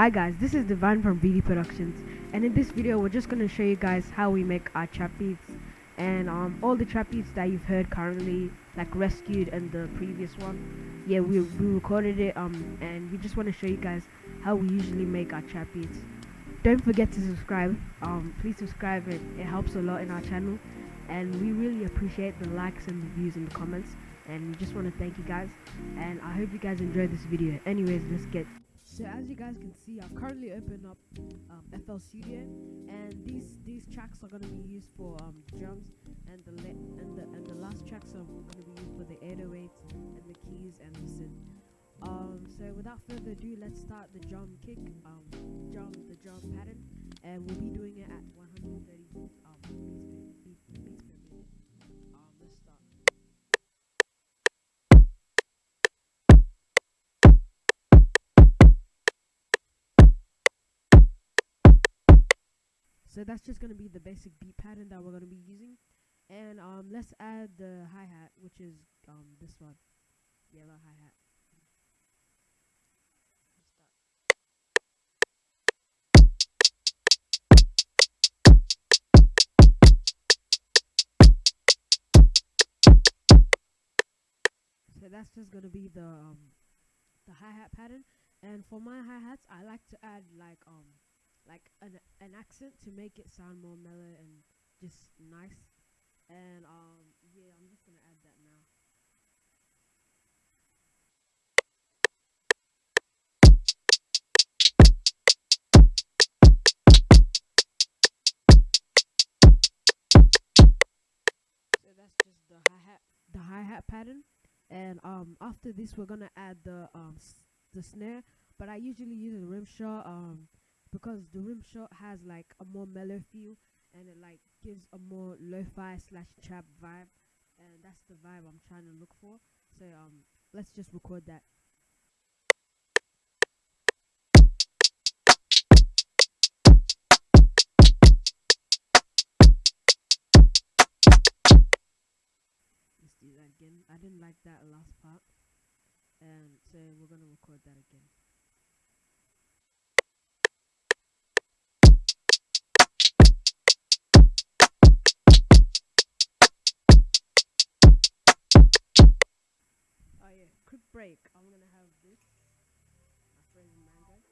Hi guys, this is Divine from BD Productions and in this video we're just going to show you guys how we make our trap beats and um, all the trap beats that you've heard currently like Rescued and the previous one. Yeah we, we recorded it um and we just want to show you guys how we usually make our trap beats. Don't forget to subscribe um please subscribe it, it helps a lot in our channel and we really appreciate the likes and the views and the comments and we just want to thank you guys and I hope you guys enjoyed this video. Anyways let's get so as you guys can see, I've currently opened up um, FL Studio, and these these tracks are gonna be used for um, drums, and the and the and the last tracks are gonna be used for the 808s and the keys and the synth. Um, so without further ado, let's start the drum kick, um, drum the drum pattern, and we'll be doing it at 130 So that's just going to be the basic beat pattern that we're going to be using. And um, let's add the hi-hat, which is um, this one. Yellow hi-hat. So that's just gonna be the um, the hi hat pattern. And for my hi hats, I like to add like um like an an accent to make it sound more mellow and just nice. And um yeah, I'm just gonna add that now. So that's just the hi hat the hi hat pattern. And um after this we're gonna add the um the snare, but I usually use a rim shot um because the rim shot has like a more mellow feel and it like gives a more lo-fi slash trap vibe and that's the vibe I'm trying to look for. So um let's just record that. Let's again. I didn't like that last part. And so we're gonna record that again quick break. I'm gonna have this. My frozen mango.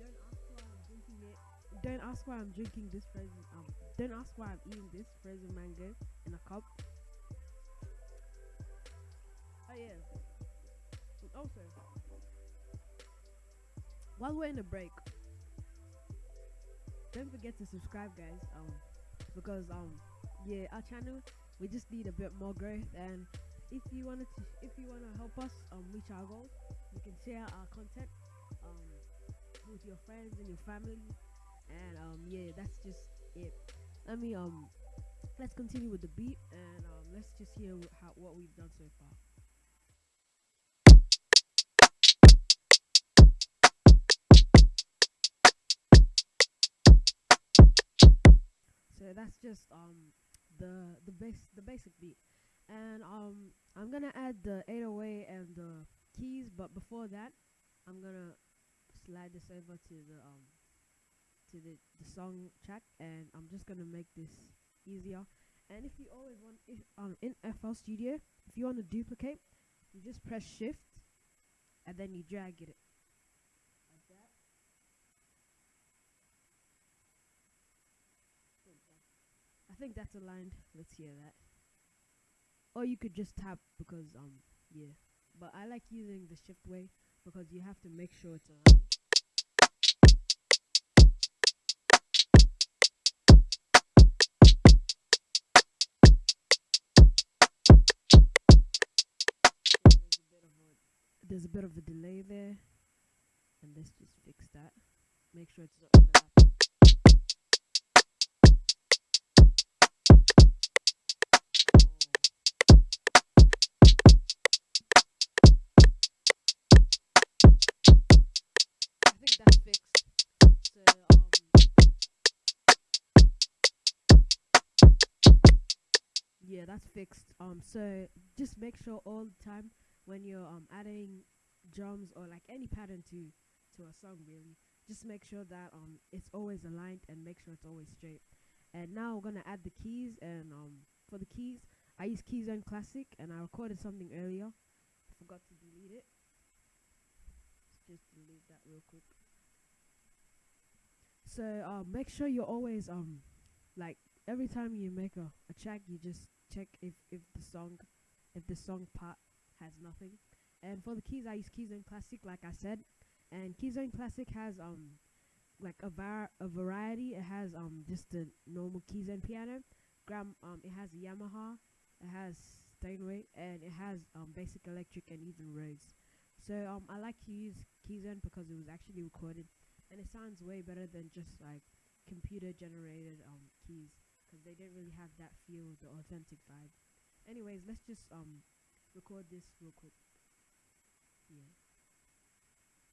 Don't ask why I'm drinking it. Don't ask why I'm drinking this frozen. Um, don't ask why I'm eating this frozen mango in a cup. Oh yeah. And also, while we're in the break, don't forget to subscribe, guys. Um, because um, yeah, our channel we just need a bit more growth and if you wanted to if you want to help us um reach our goals you can share our content um with your friends and your family. And um yeah that's just it. Let me um let's continue with the beat and um let's just hear how what we've done so far. So that's just um the the base the basic beat and um I'm gonna add the 808 and the keys but before that I'm gonna slide this over to the um to the, the song track and I'm just gonna make this easier. And if you always want if um in FL Studio if you want to duplicate you just press shift and then you drag it. I think that's aligned. Let's hear that or you could just tap because um yeah. But I like using the shift way because you have to make sure it's aligned there's a bit of a delay there and let's just fix that. Make sure it's not overlapping yeah, that's fixed. Um, so just make sure all the time when you're um adding drums or like any pattern to to a song really. Just make sure that um it's always aligned and make sure it's always straight. And now we're gonna add the keys and um for the keys I use Keyzone Classic and I recorded something earlier. I forgot to delete it. Let's just delete that real quick. So um make sure you're always um like every time you make a, a track you just check if if the song if the song part has nothing. And for the keys I use Keyzone Classic like I said. And Keyzone Classic has um like a var a variety. It has um just the normal Keyzone piano. Gram um it has Yamaha, it has Steinway, and it has um basic electric and even Rhodes. So um I like to use Keyzone because it was actually recorded and it sounds way better than just like computer generated um keys because they didn't really have that feel, the authentic vibe. Anyways, let's just um record this real quick. Yeah.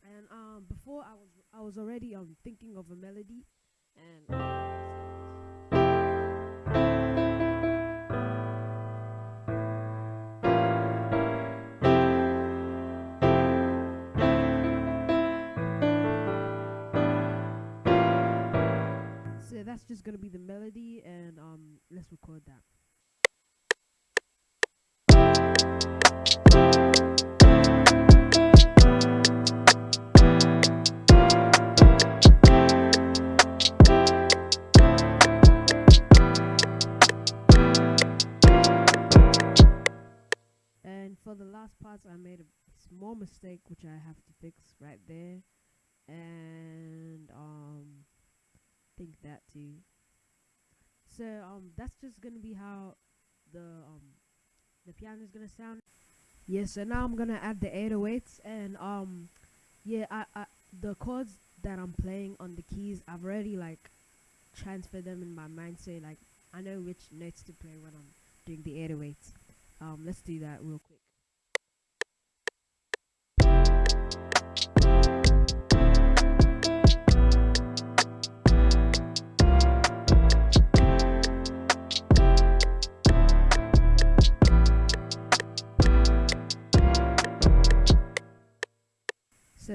And um before I was I was already um thinking of a melody and that's just gonna be the melody and um let's record that. And for the last parts, I made a small mistake which I have to fix right there, and um, think that too. So um, that's just gonna be how the um the piano is gonna sound. Yeah. So now I'm gonna add the 808s, and um, yeah, I, I the chords that I'm playing on the keys, I've already like transferred them in my mind, so like I know which notes to play when I'm doing the 808s. Um, let's do that real quick.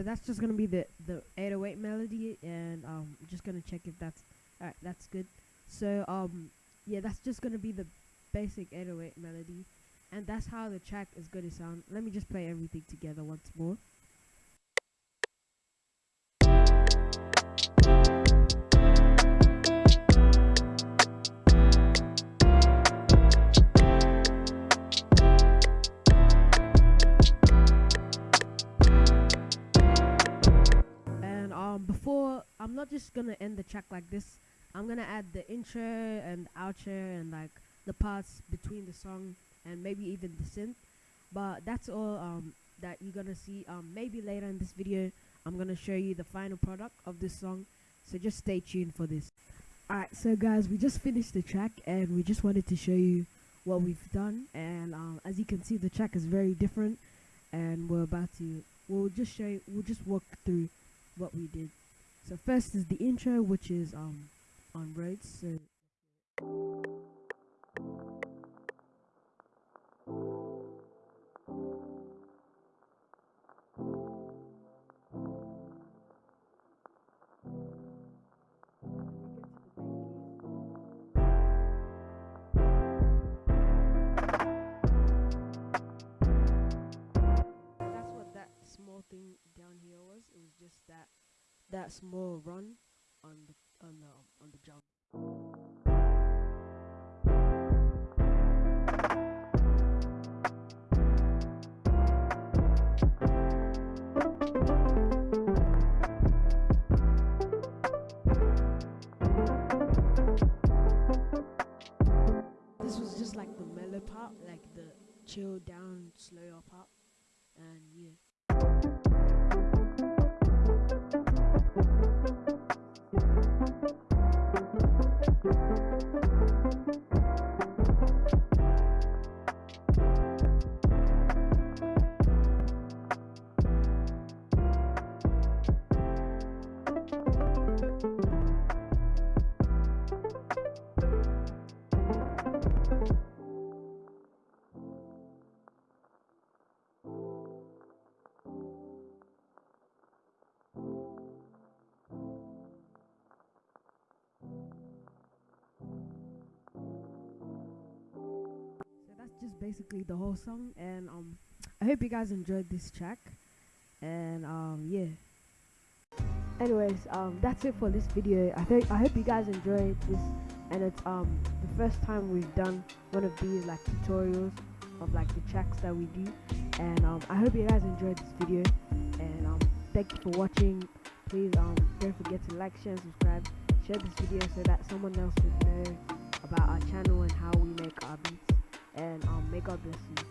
That's just gonna be the the 808 melody, and um, I'm just gonna check if that's alright. That's good. So um, yeah, that's just gonna be the basic 808 melody, and that's how the track is gonna sound. Let me just play everything together once more. Not just gonna end the track like this. I'm gonna add the intro and outro and like the parts between the song and maybe even the synth. But that's all um that you're gonna see. Um, maybe later in this video, I'm gonna show you the final product of this song. So just stay tuned for this. Alright, so guys, we just finished the track and we just wanted to show you what we've done. And um, as you can see, the track is very different. And we're about to, we'll just show you, we'll just walk through what we did. So first is the intro, which is um on Rhodes. So that small run on the on the on the jump. This was just like the mellow part, like the chill down, slower part, and yeah. Basically the whole song. And um, I hope you guys enjoyed this track. And um, yeah. Anyways, um, that's it for this video. I think I hope you guys enjoyed this, and it's um the first time we've done one of these like tutorials of like the tracks that we do. And um, I hope you guys enjoyed this video. And um, thank you for watching. Please um don't forget to like, share, and subscribe. Share this video so that someone else would know about our channel and how we make our beats. God bless you.